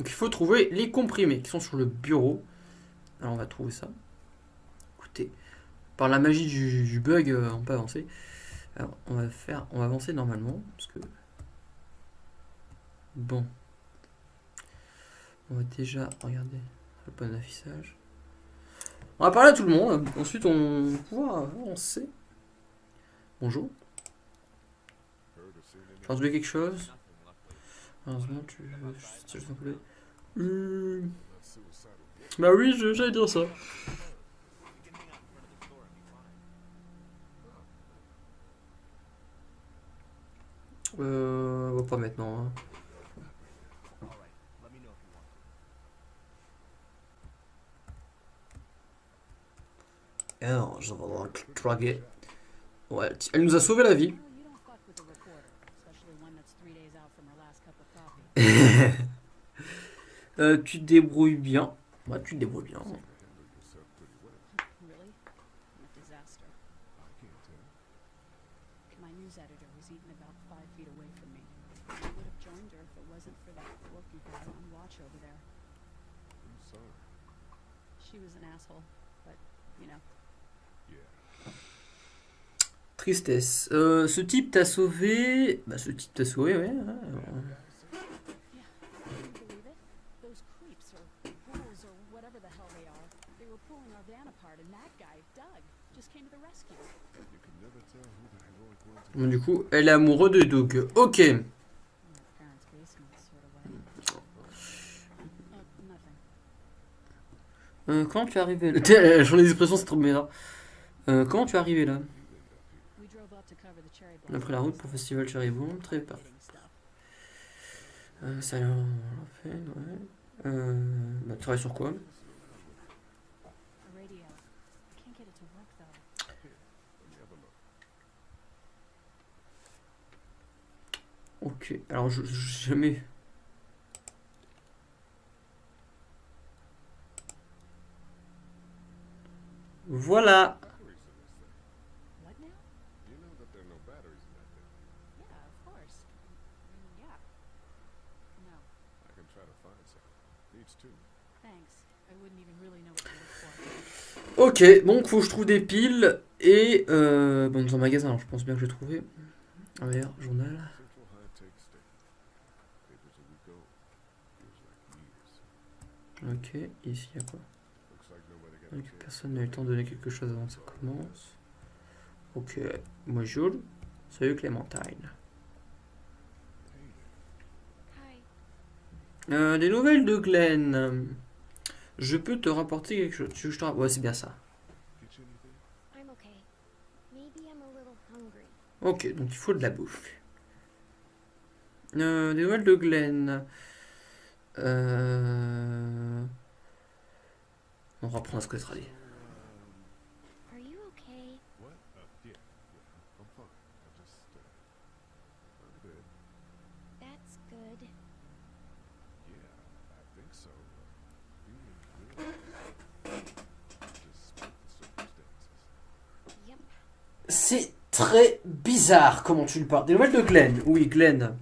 Donc il faut trouver les comprimés qui sont sur le bureau. Alors on va trouver ça. Écoutez, par la magie du, bug, euh, on peut avancer. Alors on va faire, on va avancer normalement parce que bon, on va déjà regarder le bon affichage. On va parler à tout le monde. Ensuite on pouvoir avancer. Bonjour. J'ai entendu quelque chose? Heureusement, tu tu- tu- tu- Bah oui, je- j'allais dire ça. Euh, on va pas maintenant. hein. Alors, je vais draguer. Ouais, elle nous a sauvé la vie. Euh, tu te débrouilles bien. Ouais, tu te débrouilles bien. Tristesse. Euh, ce type t'a sauvé. Bah, ce type t'a sauvé, ouais. ouais, whatever the hell they are, they were pulling our van apart, and that guy, Doug, just came to the rescue. Bon, du coup, elle est amoureuse de Doug. Ok. Oh. Euh, comment tu es arrivé là? Ai des expressions, c'est trop bizarre. Euh, comment tu es arrivé là? On a pris la route pour le festival Cherry Bomb. Très bien. Euh, ça, on l'a fait, ouais. Euh, bah, tu travailles sur quoi A radio. I can't get it to work though. Ok. Alors, je, je jamais. Voilà. Ok, donc faut que je trouve des piles et euh, bon dans un magasin, alors je pense bien que vais trouver. Allez, journal. Ok, ici il y a quoi Donc, Personne n'a eu le temps de donner quelque chose avant que ça commence. Ok, bonjour. Salut Clémentine. Euh, des nouvelles de Glenn. Je peux te rapporter quelque chose. Tu veux que je te Ouais, c'est bien ça. I'm okay. Maybe I'm a little hungry. Ok, donc il faut de la bouffe. Euh, des nouvelles de Glenn. Euh... On reprend ce que sera dit. C'est très bizarre comment tu le parles. Des nouvelles de Glenn. Oui, Glenn.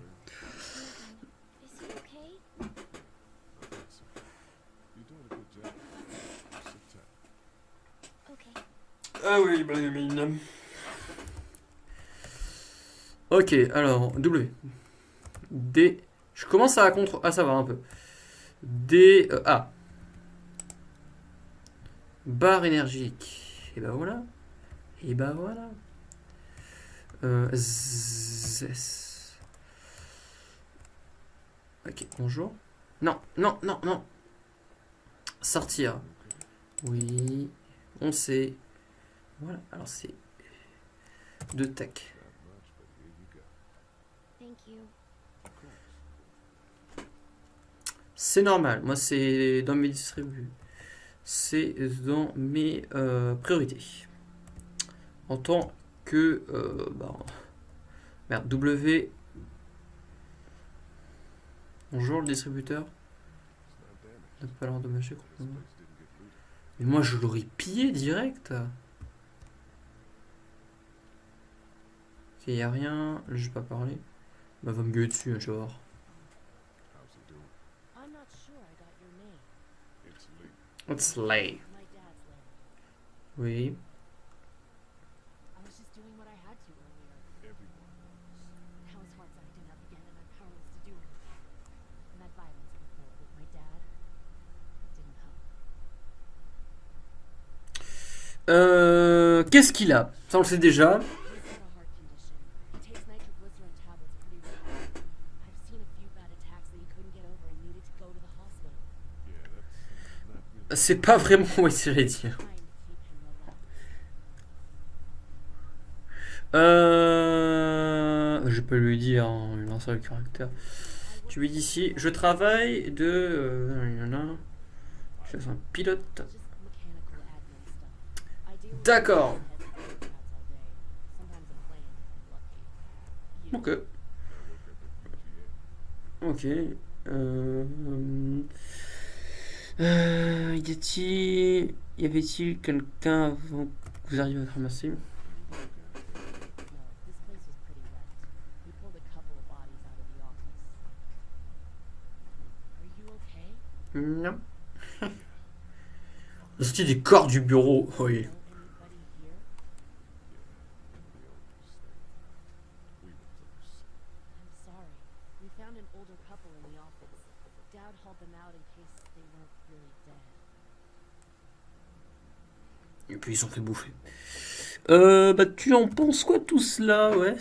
Ah oui, Blamine. Ok, alors, W. D. Je commence à, contre... à savoir un peu. D. euh, A. Barre énergique. Et ben voilà. Et ben voilà. Euh, Z-. Ok, bonjour. Non, non, non, non. Sortir. Oui. On sait. Voilà, alors c'est de tac. C'est normal, moi c'est dans mes distributs. C'est dans mes euh, priorités. En tant que... euh, bah, merde, W. Bonjour le distributeur. Ne pas l'endommager complètement. Mais moi je l'aurais pillé direct. Il y a rien, je vais pas parler. Bah va me gueuler dessus, hein, tu vas voir. It's late. Oui. Euh, Qu'est-ce qu'il a? Ça, on le sait déjà. C'est pas vraiment j'allais dire. Euh, je peux lui dire en lui lançant le caractère. Tu lui dis ici, je travaille de... Euh. Je suis un pilote. D'accord. Ok. Ok. Euh, euh, y a-t-il... Y avait-il quelqu'un avant que vous arriviez à ramasser? Non. La sortie des corps du bureau. Oui. Ils fait bouffer. Euh, bah tu en penses quoi tout cela, ouais?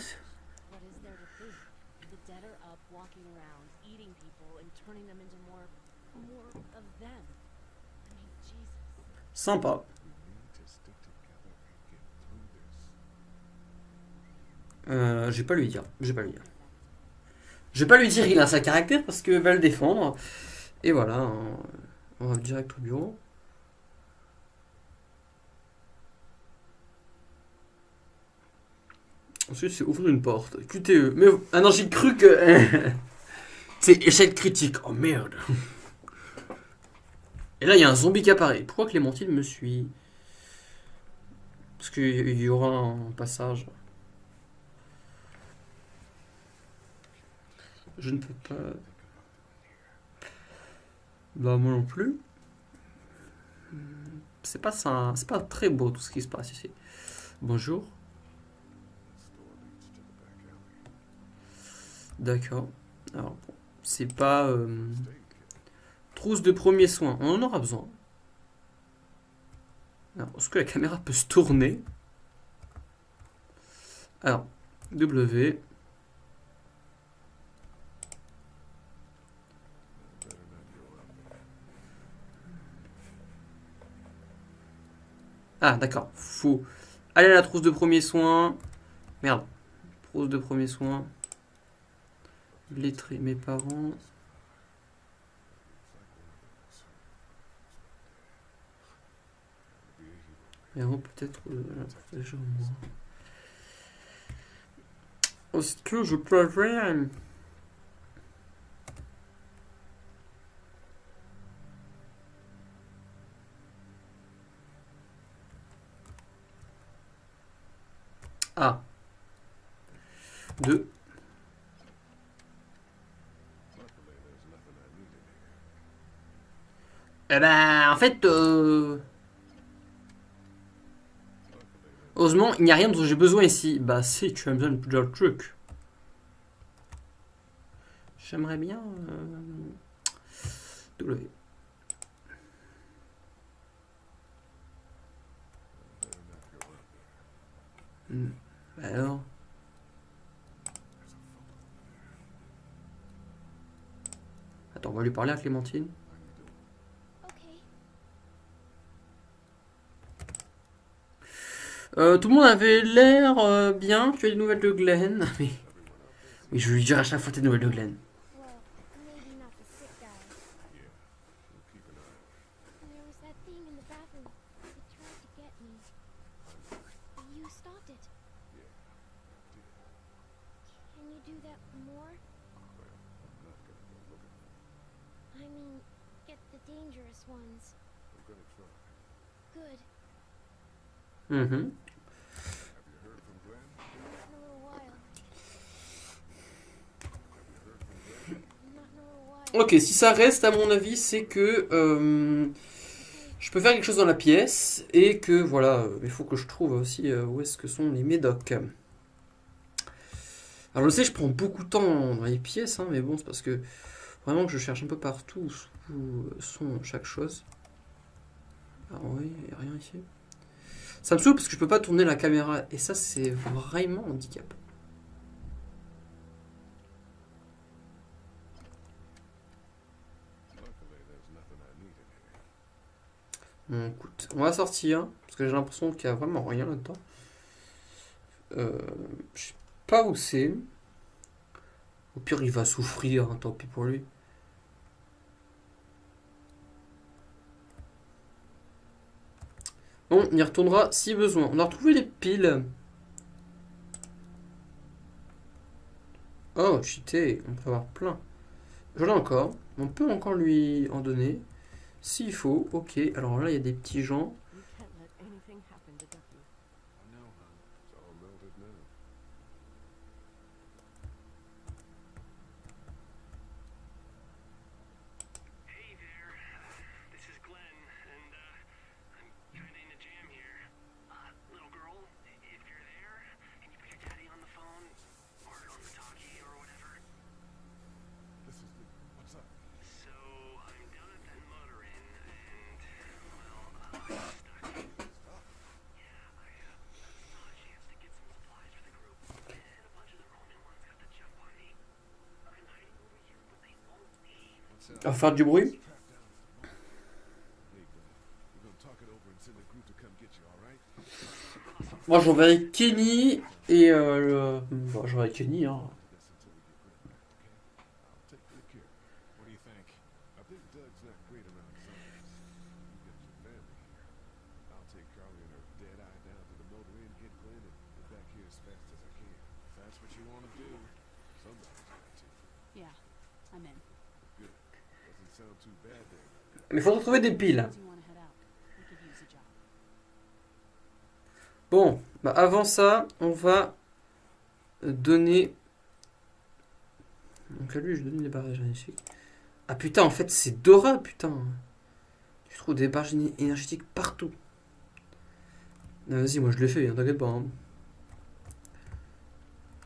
Sympa. Euh, je vais pas lui dire. Je vais pas lui dire. Je vais pas lui dire il a sa caractère parce que va le défendre. Et voilà. hein. On va direct au bureau. Ensuite, c'est ouvrir une porte. QTE. Mais, ah non, j'ai cru que. c'est échec critique. Oh merde. Et là, il y a un zombie qui apparaît. Pourquoi Clémentine me suit? Parce qu'il y aura un passage. Je ne peux pas. Bah moi non plus. C'est pas ça, c'est pas très beau tout ce qui se passe ici. Bonjour. D'accord. Alors c'est pas euh, trousse de premiers soins. On en aura besoin. Alors, est-ce que la caméra peut se tourner? Alors, W. Ah, d'accord. Faut aller à la trousse de premiers soins. Merde. Trousse de premiers soins. Lettré mes parents. Et avant, peut-être euh, protéger moi. Est-ce que je peux avoir. Ah. Deux. Eh ben, en fait, euh, heureusement, il n'y a rien dont j'ai besoin ici. Bah, si, tu as besoin de plusieurs trucs. J'aimerais bien. euh, W. Hmm. Alors. Attends, on va lui parler à Clémentine. Euh, tout le monde avait l'air euh, bien. Tu as des nouvelles de Glenn? Mais oui, je lui dire à chaque fois tes nouvelles de Glenn. Well, Ok, si ça reste, à mon avis, c'est que euh, je peux faire quelque chose dans la pièce et que voilà, euh, il faut que je trouve aussi euh, où est-ce que sont les médocs. Alors je sais, je prends beaucoup de temps dans les pièces, hein, mais bon, c'est parce que vraiment que je cherche un peu partout où sont chaque chose. Ah oui, il n'y a rien ici. Ça me saoule parce que je peux pas tourner la caméra et ça c'est vraiment handicap. On va sortir parce que j'ai l'impression qu'il y a vraiment rien là-dedans. Euh, je sais pas où c'est. Au pire, il va souffrir, hein, tant pis pour lui. Bon, on y retournera si besoin. On a retrouvé les piles. Oh, cheaté, on peut avoir plein. J'en ai encore. On peut encore lui en donner. S'il faut, ok. Alors là, il y a des petits gens. You can't let anything happen to Ducky. I know, hon. It's all melted now. Hey there, this is Glenn, and uh, I'm kinda in a jam here. Uh, little girl, if you're there, can you put your daddy on the phone, or on the talkie, or whatever? This is the. What's up? So, I'm down at that motor inn, and, well, uh, I'm stuck. Yeah, I, uh, saw a chance to get some supplies for the group, and a bunch of the Roman ones got the jump on me. I'm hiding over here, but they won't leave. What's On va faire du bruit. Trapped down. Hey, Glenn. We're gonna talk it over and send a group get you, alright? Moi, j'enverrai Kenny et euh, le... Bon, j'enverrai Kenny, hein. This until we get Glenn, okay? I'll take good care. What do you think? I think Doug's not great around zombies. You got your family here. I'll take Carly and her dead eye down to the motor inn, get Glenn, and get back here as fast as I can. If that's what you want to do, somebody's got to. Yeah, I'm in. Good. Doesn't sound too bad there. Mais faut retrouver des piles. Bon, bah avant ça, on va donner. Donc à lui, je donne des barrages énergétiques. Ah putain, en fait, c'est Dora, putain. Tu trouves des barrages éner- énergétiques partout. Vas-y, moi je l'ai fait, hein, t'inquiète pas. hein.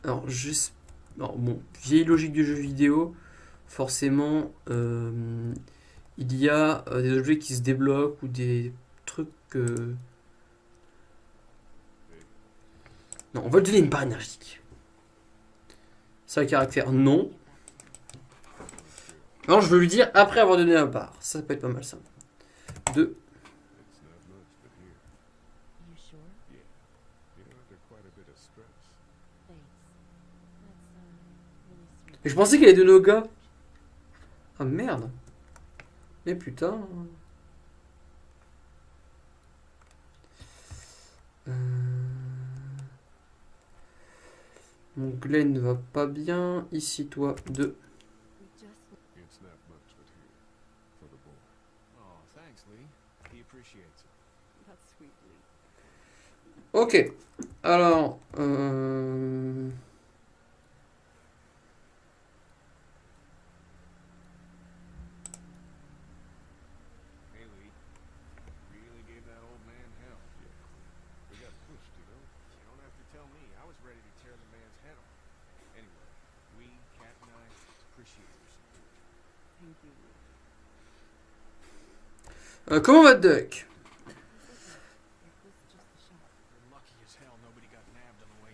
Alors, juste. Alors, bon, vieille logique du jeu vidéo. Forcément, euh, il y a euh, des objets qui se débloquent ou des trucs. Non, on va lui donner une barre énergétique. Ça a caractère non. Alors je veux lui dire après avoir donné la barre. Ça, peut être pas mal ça. Deux. It's not much, but here, You sure? yeah. You're under quite a bit of stress. Thanks. That's uh, really sweet. Et je pensais qu'elle est de nos gars. Ah merde. Mais putain. Euh... Mon Glenn ne va pas bien. Ici, toi, deux. We just It's not much, but here, for the boy. Oh, thanks, Lee. He appreciates it. that's sweet, Lee. Ok. Alors. Euh... Hey, Lee. Really gave that old man hell. We got pushed, you know? You don't have to tell me. I was ready to tear the man's head off. Anyway, we, Cat and I, appreciate your support. Thank you, Lee. Euh, comment va Duck It was just a shock. We're lucky as hell nobody got nabbed on the way in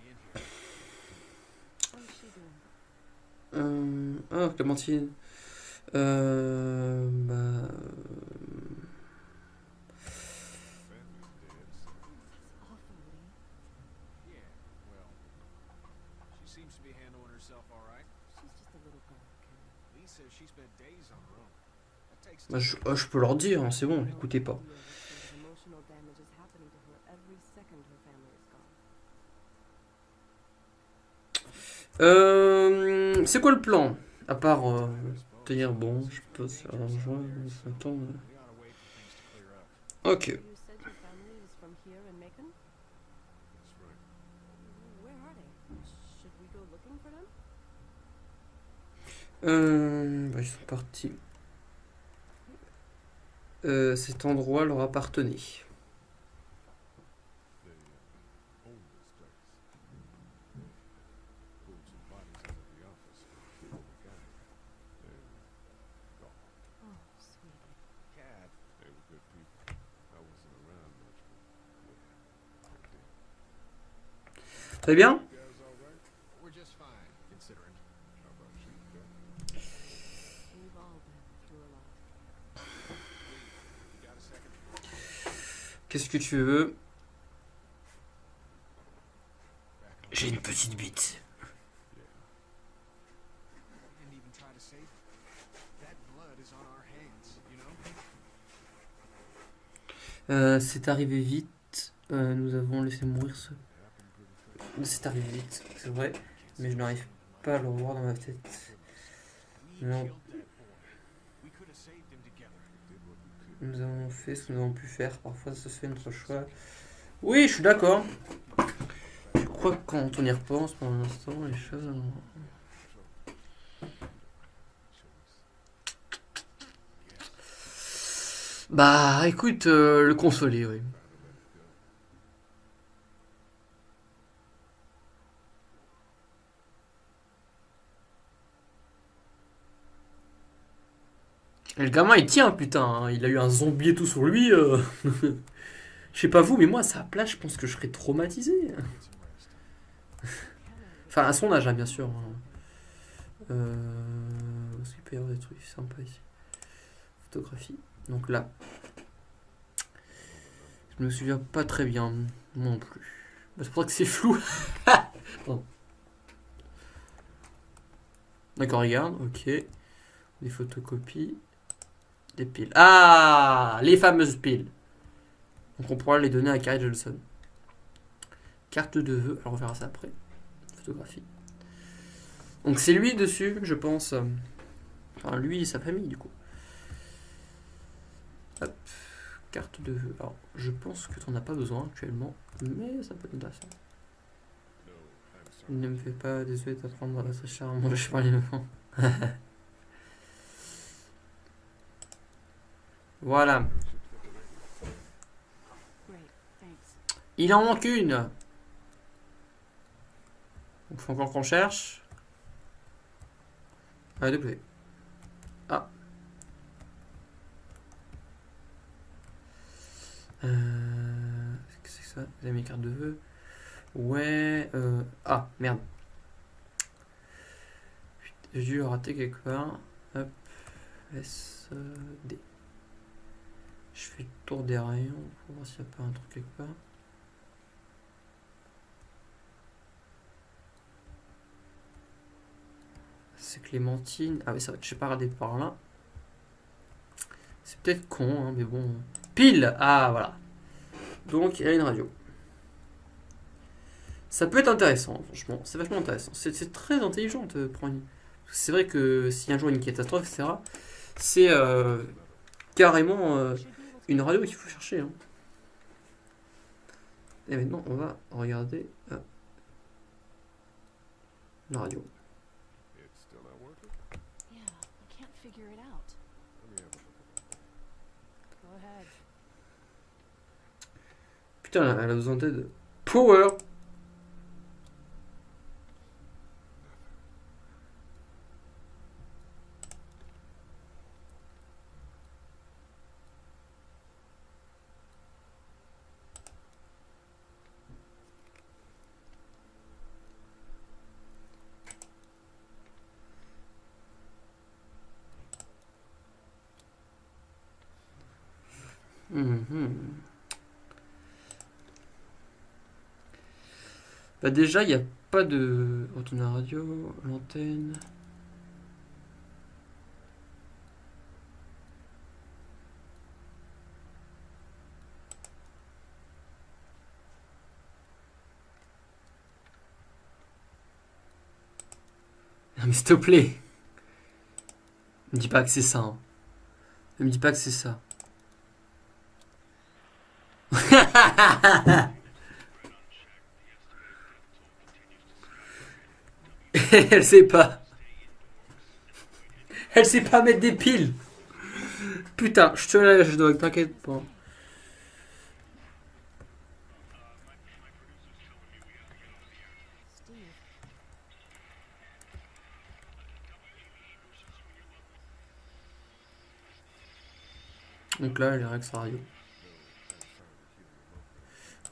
here. How's she doing? Euh... Ah, Clémentine. Euh... Bah... je, ah, je peux leur dire, hein, c'est bon, écoutez pas. Euh... C'est quoi le plan? À part euh, te dire, bon, je peux faire l'argent, attends... euh. Ok. Euh, bah, ils sont partis. Euh, cet endroit leur appartenait. They uh, own this place. They pulled some bodies out of the office, killed the guy, and gone. Oh, sweetie. Cat, They were good people. I wasn't around much, but yeah, they did. Très bien. You guys all right? we're just fine, considering. How about you, Kat? We've all been through a lot. You got a second? Que tu veux. J'ai une petite bite. Euh, c'est arrivé vite. Euh, nous avons laissé mourir ce. C'est arrivé vite, c'est vrai. Mais je n'arrive pas à le revoir dans ma tête. Non. Nous avons fait ce que nous avons pu faire. Parfois, ça se fait notre choix. Oui, je suis d'accord. Je crois que quand on y repense pour l'instant, les choses. Bah, écoute, euh, le consoler, oui. Et le gamin, il tient, putain. hein. Il a eu un zombie et tout sur lui. euh. Je sais pas vous, mais moi, à sa place, je pense que je serais traumatisé. Enfin, à son âge, hein, bien sûr. hein. Euh... qu'il des trucs sympas ici Photographie. Donc là. Je me souviens pas très bien. Moi non plus. Bah, c'est pour ça que c'est flou. D'accord, regarde. Ok. Des photocopies. Piles. Ah Les fameuses piles. Donc on pourra les donner à Carrie Johnson. Carte de vœux. Alors on verra ça après. Photographie. Donc c'est lui dessus, je pense. Enfin, lui et sa famille, du coup. Hop. Carte de vœux. Alors, je pense que tu n'en as pas besoin actuellement, mais ça peut être intéressant. Ne me fais pas désolé d'apprendre à très cher à manger par les voilà. Il en manque une. Donc faut encore qu'on cherche. Ah, W. Ah. Euh, Qu'est-ce que c'est ça? Avez mes cartes de vœux Ouais. Euh... Ah, merde. J'ai dû rater quelque part. Hop. S, D. Je fais le tour des rayons pour voir s'il n'y a pas un truc quelque part. C'est Clémentine. Ah oui, ça va, je sais pas regarder par là. C'est peut-être con, hein, mais bon. Pile Ah, voilà. Donc, il y a une radio. Ça peut être intéressant, franchement. C'est vachement intéressant. C'est c'est très intelligent de prendre une... C'est vrai que si un jour il y a une catastrophe, etc., c'est euh, carrément euh, Une radio qu'il faut chercher. hein. Et maintenant, on va regarder euh, la radio. It's still not working? Yeah, I can't figure it out. Let me have a look at it. Go ahead. Putain, elle a besoin d'aide. Power Bah déjà, il n'y a pas de... Retourne à la radio, l'antenne... Non mais s'il te plaît Me dis pas que c'est ça. hein. Ne me dis pas que c'est ça. Elle sait pas. Elle sait pas mettre des piles. Putain, je te je dois, t'inquiète pas. Donc là, avec sa radio.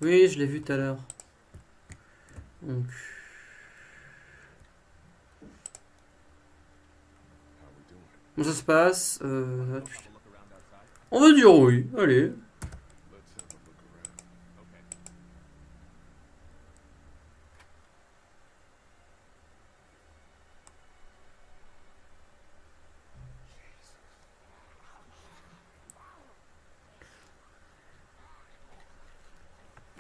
Oui, je l'ai vu tout à l'heure. Donc, comment ça se passe Euh. On va dire oui, allez.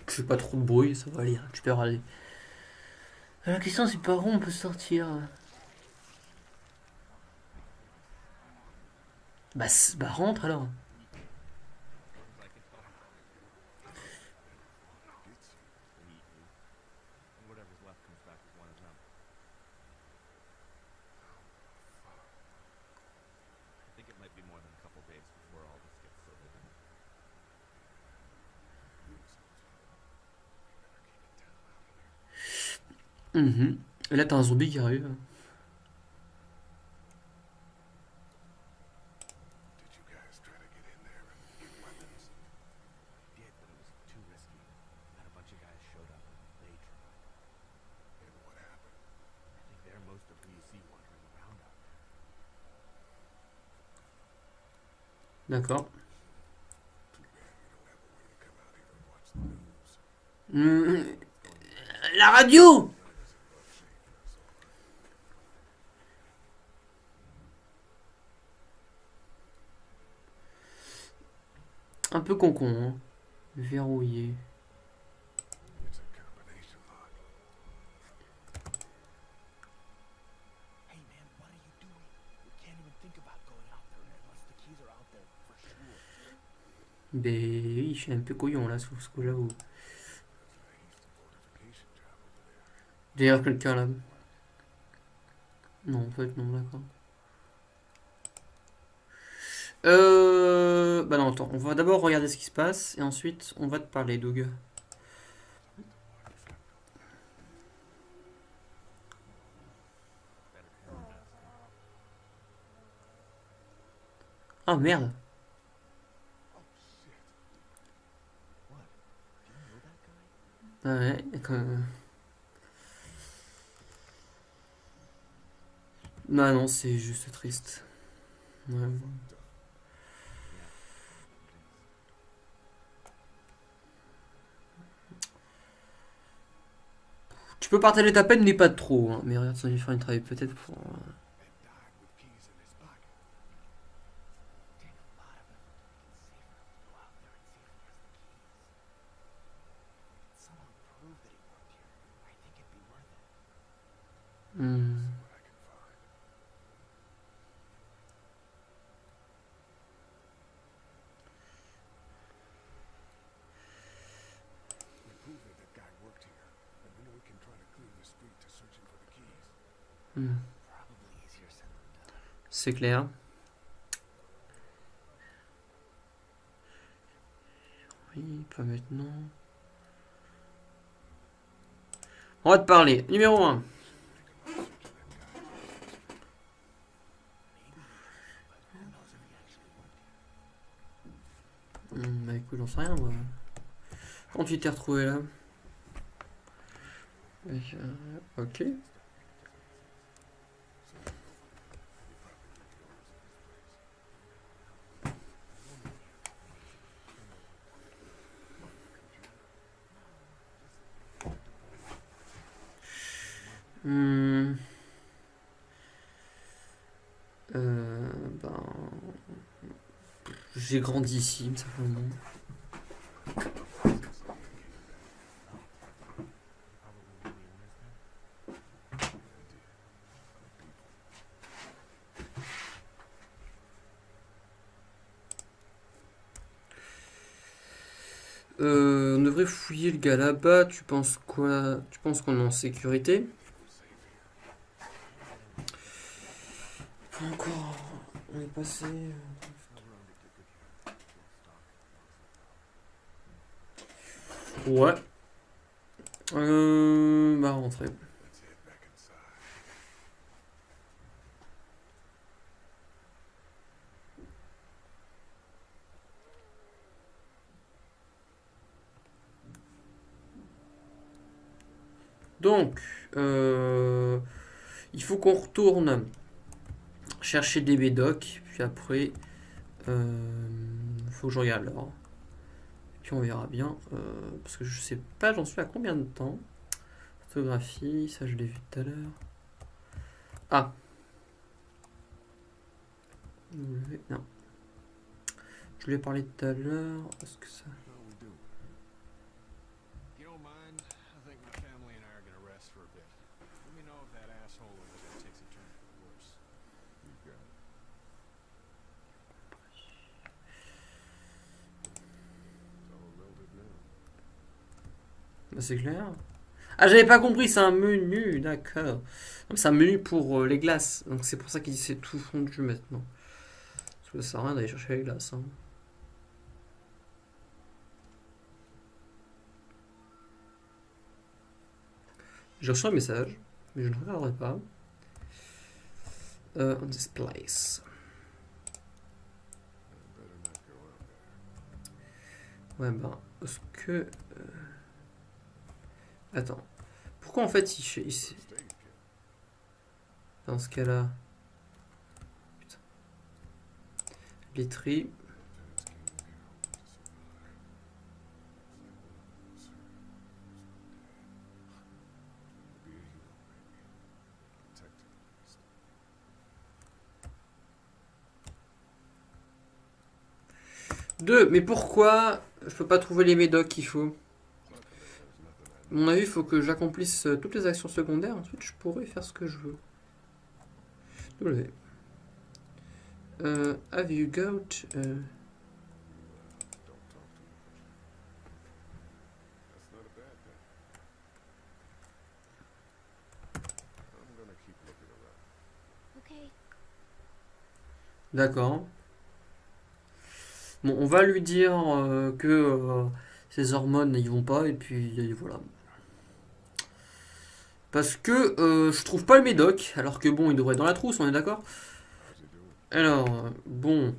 Je fais pas trop de bruit, ça va aller, tu peux râler. Euh, La question c'est par où on peut sortir? Bah, bah rentre alors. Looks like it's all. We eat you. And news. Mhm. La radio Un peu con-con, hein. Verrouillé. Ben oui, je suis un peu couillon là sur ce que j'avoue. D'ailleurs, quelqu'un là. Non, en fait, non, d'accord. Euh. Bah non, attends, on va d'abord regarder ce qui se passe et ensuite on va te parler, Doug. Ah merde! Oh shit. What? Do you know Ah ouais, d'accord. Bah non, c'est juste triste. Ouais. Tu peux partager ta peine, mais pas trop. Hein. Mais regarde, ça lui faire une travail peut-être pour. C'est clair. Oui, pas maintenant. On va te parler. Numéro 1. bah écoute, j'en sais rien moi. Quand tu t'es retrouvé là? Euh, Ok. Hmm. Euh, ben, j'ai grandi ici, simplement. Euh, on devrait fouiller le gars là-bas. Tu penses quoi? Tu penses qu'on est en sécurité Pas encore. passer. euh, Ouais. Euh, bah rentrer. Let's head back inside. Donc, euh, il faut qu'on chercher des médocs, puis après, euh, faut que je regarde l'heure. Puis on verra bien, euh, parce que je sais pas, j'en suis à combien de temps. Photographie, ça je l'ai vu tout à l'heure. Ah. Non. Je lui ai parlé tout à l'heure. Est-ce que ça. How we doing? If you don't mind, I think my family and I are gonna rest for a bit. Let me know if that asshole over there takes a turn for the worse. You got it. It's all melted now. Bah, c'est clair. Ah, j'avais pas compris, c'est un menu, d'accord. C'est un menu pour euh, les glaces. Donc c'est pour ça qu'il c'est tout fondu maintenant. Parce que ça sert à rien d'aller chercher les glaces. hein. J'ai reçu un message, mais je ne regarderai pas. Euh, on this place. Ouais, ben, est-ce que. euh, Attends. Pourquoi en fait il. Dans ce cas-là. Literie. Deux, mais pourquoi je peux pas trouver les médocs qu'il faut? À mon avis, il faut que j'accomplisse euh, toutes les actions secondaires. Ensuite, je pourrai faire ce que je veux. W. Euh, have you got. Okay. D'accord. Bon, on va lui dire euh, que euh, ses hormones ils vont pas et puis et voilà. Parce que euh, je trouve pas le médoc, alors que bon, il devrait être dans la trousse, on est d'accord? Alors, bon,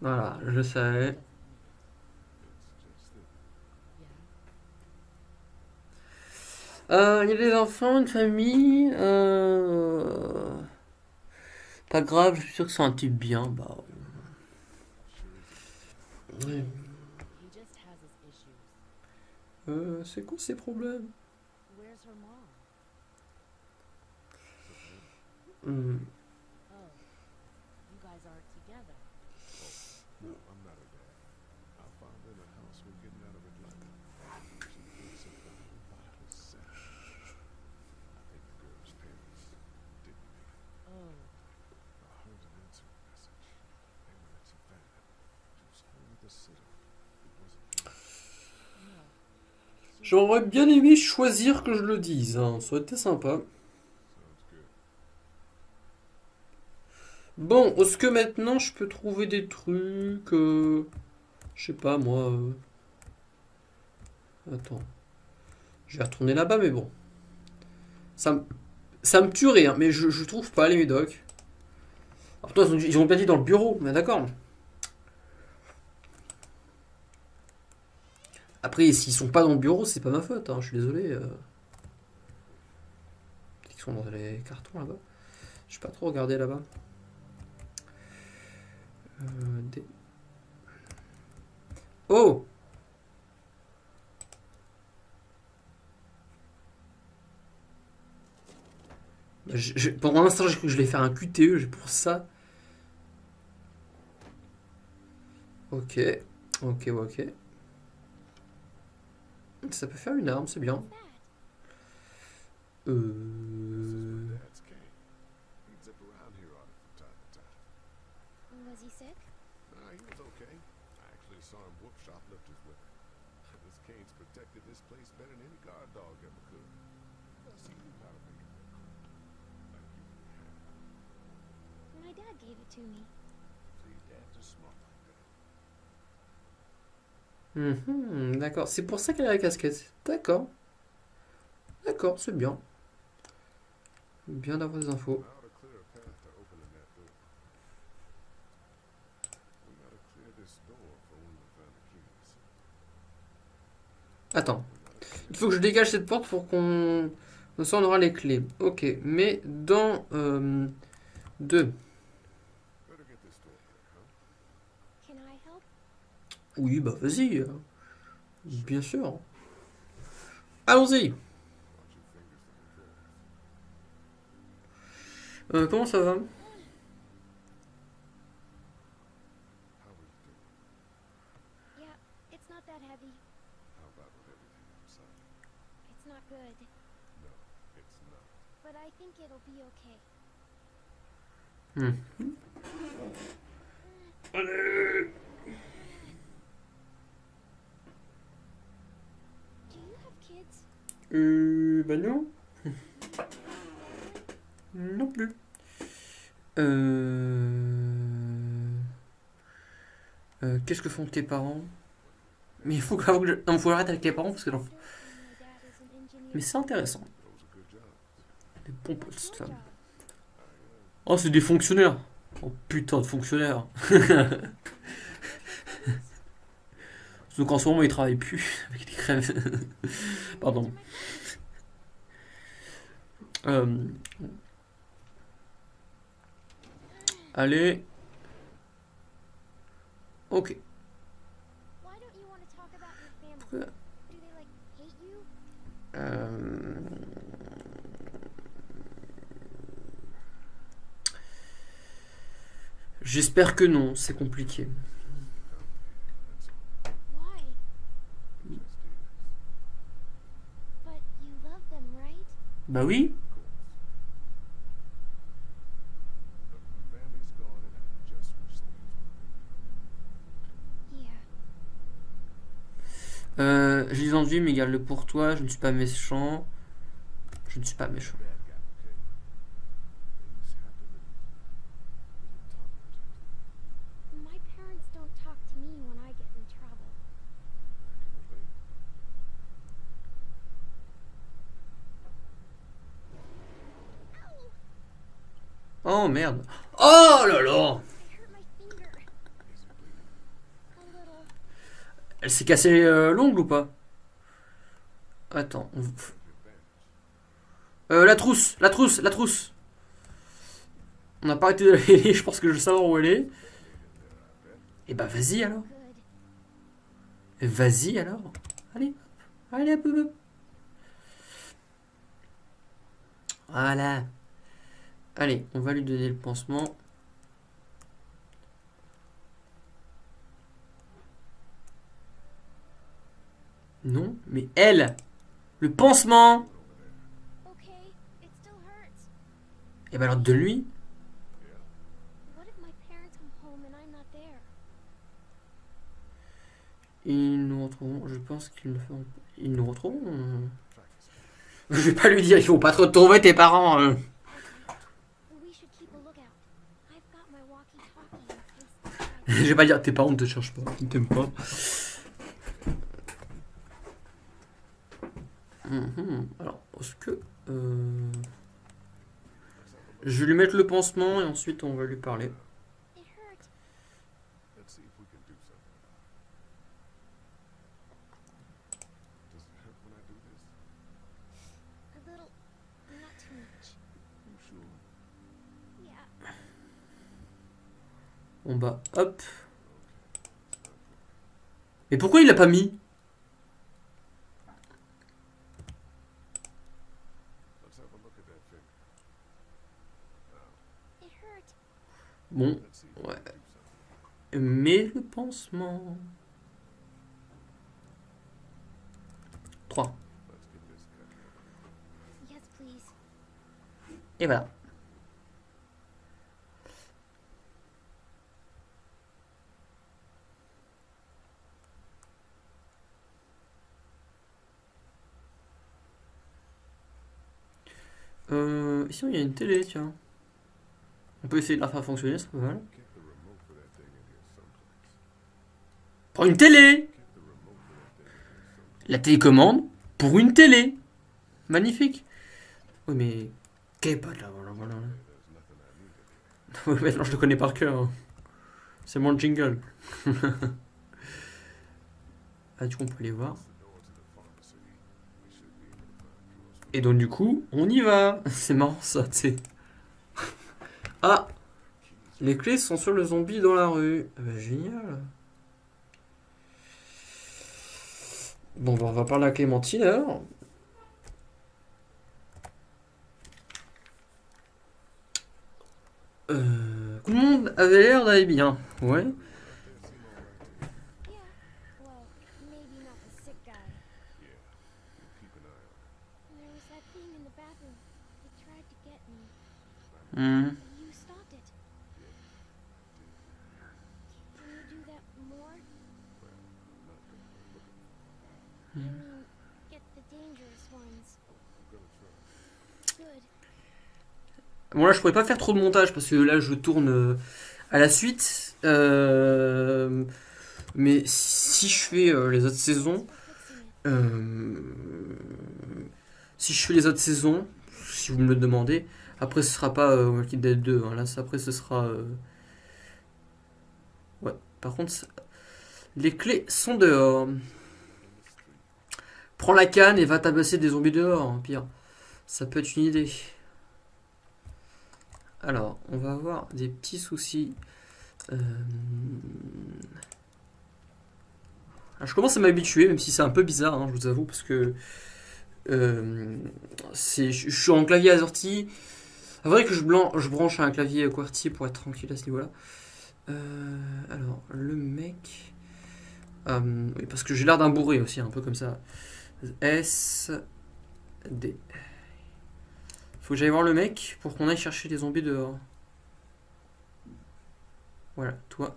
voilà, je savais. Euh, il y a des enfants, une famille. Euh... Pas grave, je suis sûr que c'est un type bien. Bah, ouais. Euh, c'est quoi ces problèmes J'aurais bien aimé choisir que je le dise, hein, ça aurait été sympa. Bon, est-ce que maintenant je peux trouver des trucs euh, Je sais pas moi. euh. Attends. Je vais retourner là-bas, mais bon. Ça, me- tuerait, hein, mais je, trouve pas les médocs. Ils ont bien dit dans le bureau, mais d'accord. Après, s'ils sont pas dans le bureau, c'est pas ma faute, hein, je suis désolé. euh. Qu'ils sont dans les cartons là-bas. Je pas trop regardé là-bas. Euh, Oh je- Pendant un instant, je vais faire un QTE, pour ça. Ok, ok, ok. Ça peut faire une arme, c'est bien. Euh... My dad gave it to me. Mhm, D'accord, c'est pour ça qu'elle a la casquette. D'accord. D'accord, c'est bien. Bien d'avoir des infos. Attends. Il faut que je dégage cette porte pour qu'on... Ça, on aura les clés. Ok, mais dans... Euh, deux. Better get this door clear, huh? Can I help? Oui, bah vas-y. euh. Bien sûr. Allons-y. Euh, comment ça va? How are Euh, bah non. non plus. Euh... euh, Qu'est-ce que font tes parents? Mais il faut que, je... Non, faut avec les parents parce que... non. Mais c'est intéressant. Des postes, Good femme. Oh, c'est des fonctionnaires. Oh putain de fonctionnaires. Donc en ce moment, ils travaillent plus avec des crèves. Pardon. Euh, Allez. Ok. Euh, J'espère que non, c'est compliqué. Why? Just is. But you love them, right? Bah oui. Look, my family's gone and I just wish things were Yeah. Euh, des envies, mais garde-le pour toi. Je ne suis pas méchant. Je ne suis pas méchant. bad guy, okay? Things happen and we don't talk much after My parents don't talk to me when I get in trouble. that. Obey. Oh Oh là là. Elle s'est cassée euh, l'ongle ou pas? Attends. on-. Euh, la trousse, la trousse, la trousse. On n'a pas arrêté de la je pense que je veux savoir où elle est. Et bah vas-y alors. Good. Vas-y alors. Allez. Allez, hop, hop. Voilà. Allez, on va lui donner le pansement. Non, mais elle Le pansement. Et bah alors de lui? Ils nous retrouveront, je pense qu'ils le feront. Ils nous retrouveront. Je vais pas lui dire, il faut pas te retrouver tes parents. hein. Je vais pas dire, tes parents ne te cherchent pas, ils t'aiment pas. Mhm. Alors, est-ce que. euh, Je vais lui mettre le pansement et ensuite on va lui parler. On bah, hop. Mais pourquoi il l'a pas mis? Bon, Ouais. mais le pansement. 3. Let's get this cut. Yes, please. Et voilà. Euh, ici il y a une télé, tiens. On peut essayer de la faire fonctionner, c'est pas mal. Pour une télé. La télécommande pour une télé Magnifique Oui, mais. Qu'est pas de là voilà, voilà. Je le connais par cœur. hein. C'est mon jingle. ah, du coup, on peut aller voir. Et donc, du coup, on y va. C'est marrant ça, tu sais. Ah Les clés sont sur le zombie dans la rue. Ah bah, génial. Bon, bah, on va parler à Clémentine alors. Euh, tout le monde avait l'air d'aller bien. Ouais. Hmm. Bon là je pourrais pas faire trop de montage parce que là je tourne euh, à la suite. Euh, mais si je fais euh, les autres saisons, si je fais les autres saisons, si vous me le demandez, après ce sera pas euh, Walking Dead 2. hein, là après ce sera. euh, Ouais. Par contre, les clés sont dehors. Prends la canne et va tabasser des zombies dehors. hein, Pire, ça peut être une idée. Alors, on va avoir des petits soucis. Euh, ah, je commence à m'habituer, même si c'est un peu bizarre, hein, je vous avoue, parce que euh, je suis en clavier assorti. C'est vrai que je, je branche un clavier QWERTY pour être tranquille à ce niveau-là. Euh, alors, le mec. euh, oui, parce que j'ai l'air d'un bourré aussi, un peu comme ça. S. D. Faut que j'aille voir le mec pour qu'on aille chercher les zombies dehors. Voilà, toi.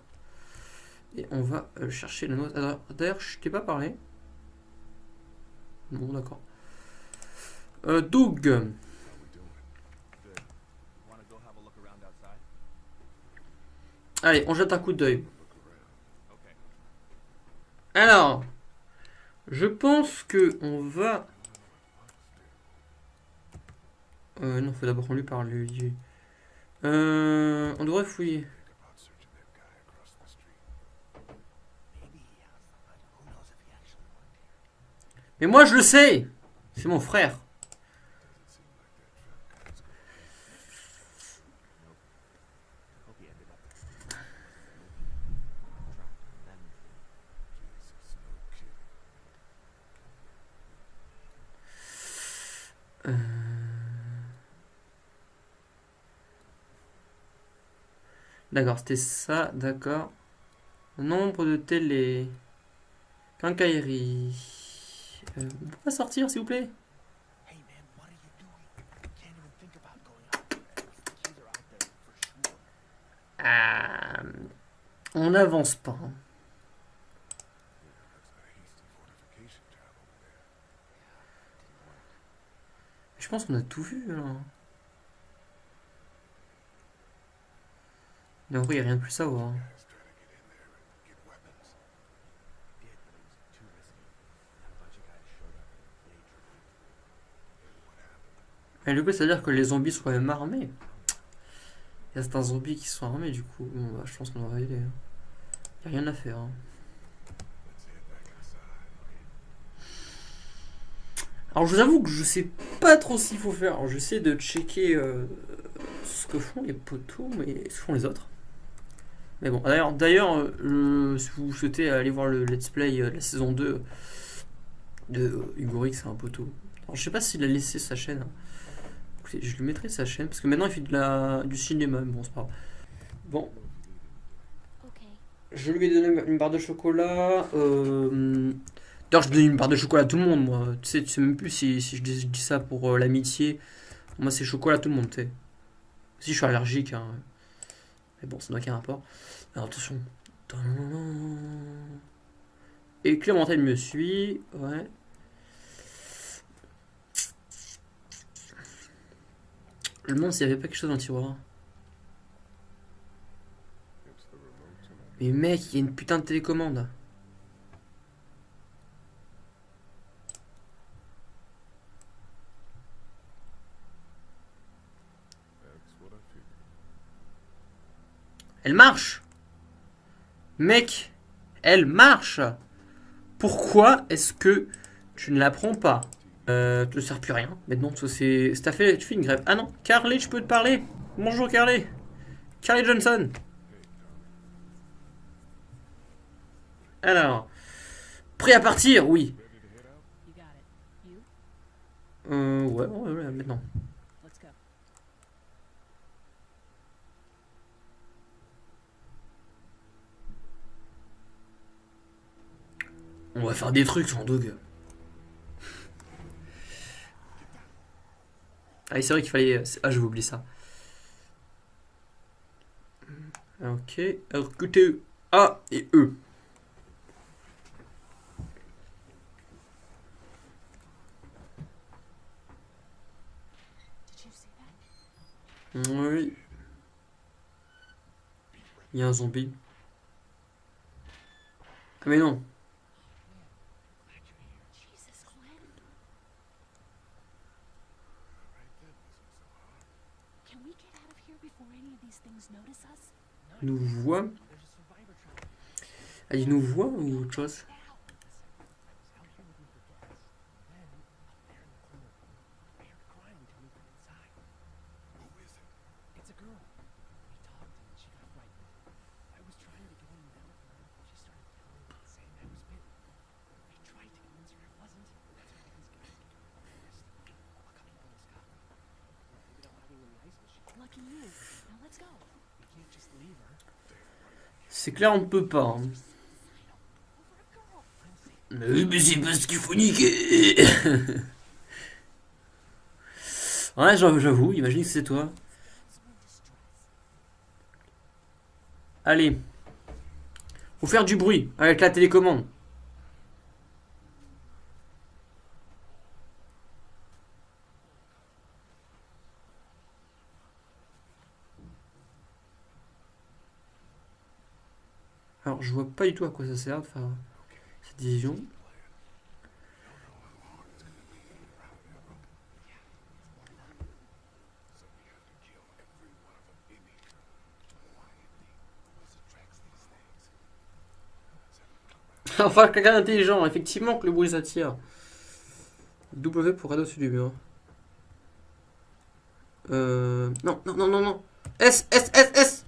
Et on va euh, chercher la note. Alors, D'ailleurs, je t'ai pas parlé. Bon, d'accord. Doug. Allez, on jette un coup d'œil. Alors, je pense que on va. Euh, non, faut d'abord qu'on lui parle. lui. Euh, on devrait fouiller. Mais moi, je le sais. C'est mon frère. D'accord, c'était ça, d'accord. Nombre de télé. Quincaillerie. Euh, on peut pas sortir, s'il vous plaît? Ah, On n'avance pas. hein. Je pense qu'on a tout vu, là. Mais en vrai, il n'y a rien de plus à voir. Et du coup, c'est-à-dire que les zombies sont même armés. Il y a certains zombies qui sont armés, du coup. Bon, bah, je pense qu'on va y aller. Il n'y a rien à faire. hein. Alors, je vous avoue que je sais pas trop qu'il faut faire. Alors, j'essaie de checker euh, ce que font les poteaux, mais ce que font les autres. Mais bon, d'ailleurs, d'ailleurs euh, si vous souhaitez aller voir le let's play euh, de la saison 2 de Hugo Rick, c'est un poteau. Alors, je sais pas s'il a laissé sa chaîne. Écoutez, je lui mettrai sa chaîne, parce que maintenant il fait de la, du cinéma, mais bon, c'est pas grave. Bon, je lui ai donné une barre de chocolat. Euh... D'ailleurs, je donne une barre de chocolat à tout le monde, moi. Tu sais, tu sais même plus si, si je, dis, je dis ça pour euh, l'amitié. Moi, c'est chocolat à tout le monde, tu sais. Si je suis allergique, hein. Mais bon, ça n'a aucun rapport. Alors, attention. Et Clémentine me suit. Ouais. Me demande s'il n'y avait pas quelque chose dans le tiroir. Mais mec, il y a une putain de télécommande. Elle marche Mec, elle marche Pourquoi est-ce que tu ne la prends pas? Euh, Tu ne sers plus rien. Maintenant, ça, c'est... fait... tu fais une grève. Ah non, Carly, je peux te parler Bonjour Carly Carly Johnson Alors... Prêt à partir? Oui. Euh, ouais, ouais, ouais, maintenant. Let's go. On va faire des trucs sans Doug. Ah, c'est vrai qu'il fallait. Ah, je vais oublier ça. Ok. Alors, écoutez, A et E. Oui. Il y a un zombie. Ah, mais non. Nous voit. Ah, il nous voit ou autre chose C'est clair, on ne peut pas. hein. A girl. Mais, mais c'est parce qu'il faut niquer Ouais, j'avoue, imagine que c'est toi. Allez. Faut faire du bruit avec la télécommande. Vois pas du tout à quoi ça sert de faire cette division. enfin, quelqu'un d'intelligent, effectivement que le bruit s'attire. W pour radeau sur du mur. Euh. Non, non, non, non, non. S, S, S, S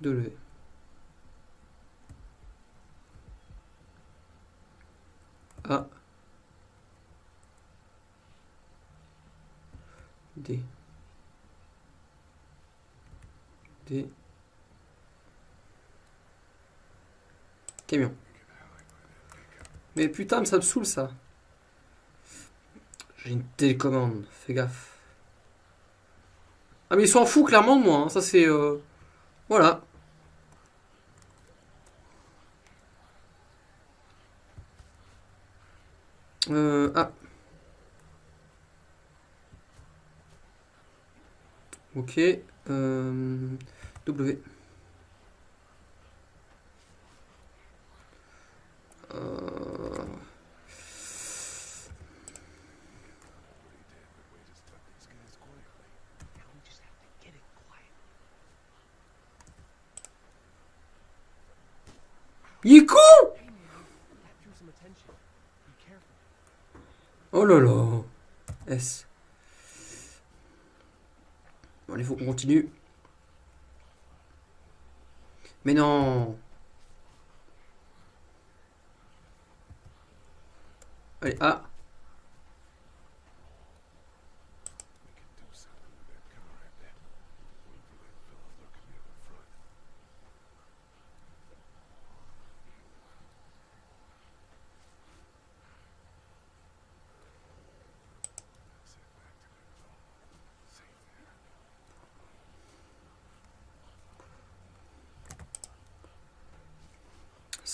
W. A. D. D. Camion. Mais putain, ça me saoule ça. J'ai une télécommande, fais gaffe. Ah mais ils s'en foutent clairement de moi, hein. ça c'est... euh, Voilà. Euh, ah. Ok. Euh, w. Euh, Now we just have to get it quiet. Il est con Hey man, that drew some attention. Be careful. Oh là là. S. Bon, allez, faut qu'on continue. Mais non. Allez, A.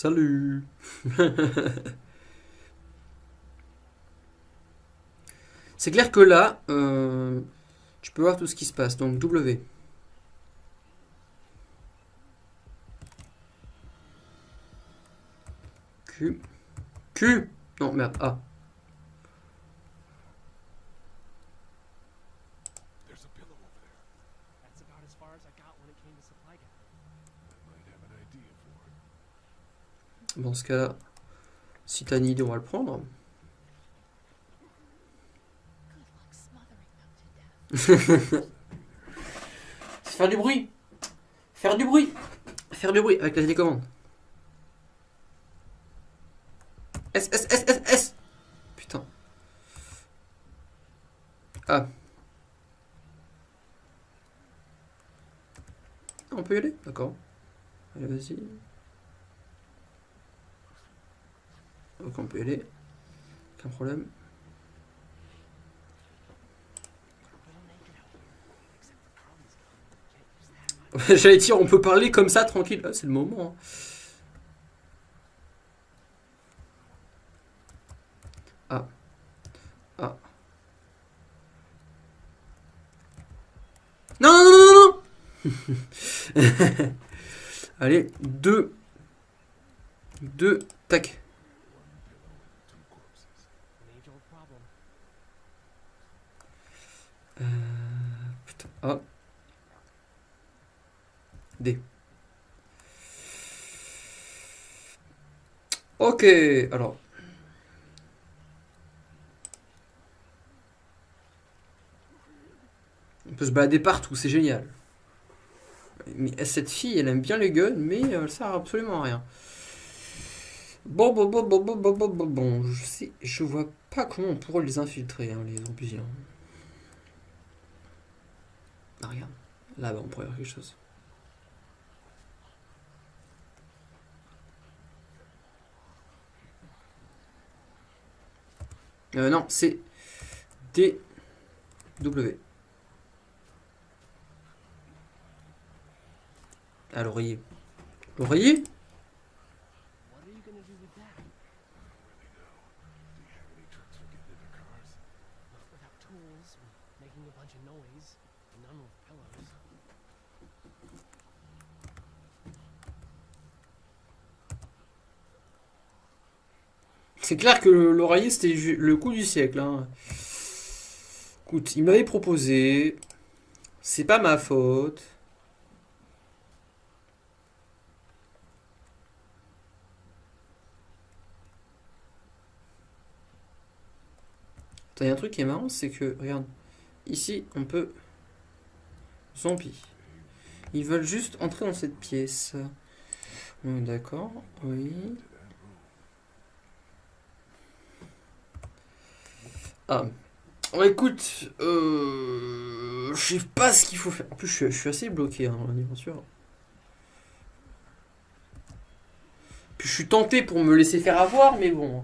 Salut. C'est clair que là, euh, Tu peux voir tout ce qui se passe. Donc W. Q. Q Non, merde. A. There's a pillow over there. That's about as far as I got when it came to supply gathering. I might have an idea for it. Dans ce cas-là, si t'as une idée, on va le prendre. Faire du bruit. Faire du bruit. Faire du bruit avec la télécommande. S, S, S, S, S. Putain. Ah. On peut y aller? D'accord. Allez, vas-y. Ok, on peut y aller. Aucun problème. J'allais dire, on peut parler comme ça, tranquille. Ah, c'est le moment. hein. Ah. Ah. Non, non, non, non, non Allez, deux. Deux. Tac. Euh, putain. Ah. D. Ok, alors. On peut se balader partout, c'est génial. Mais cette fille, elle aime bien les guns, mais elle sert absolument à rien. Bon, bon, bon, bon, bon, bon, bon, bon, bon, je sais, je vois pas comment on pourrait les infiltrer, hein, les zombies. Ah. Là-bas, on pourrait voir quelque chose. Euh, non, c'est D W. Ah, l'oreiller. L'oreiller c'est clair que l'oreiller, c'était le coup du siècle. Hein. Écoute, il m'avait proposé. C'est pas ma faute. Il y a un truc qui est marrant, c'est que, regarde, ici, on peut Zombie. Ils veulent juste entrer dans cette pièce. Hum, D'accord, oui. Ah. Bon, écoute, euh, je sais pas ce qu'il faut faire. En plus, je suis, assez bloqué hein, dans l'aventure. Puis je suis tenté pour me laisser faire avoir, mais bon,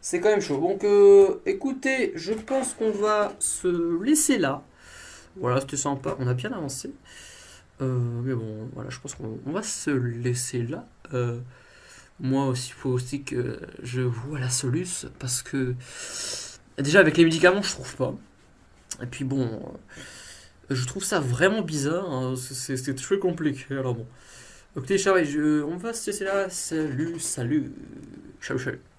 c'est quand même chaud. Donc, euh, écoutez, je pense qu'on va se laisser là. Voilà, c'était sympa, on a bien avancé. Euh, mais bon, voilà, je pense qu'on on va se laisser là. Euh, moi aussi, il faut aussi que je vois la soluce, parce que déjà avec les médicaments, je trouve pas. Et puis bon, euh, je trouve ça vraiment bizarre, hein, c'est très compliqué. Alors bon, écoutez, Charlie, on va se laisser là. Salut, salut, ciao, ciao.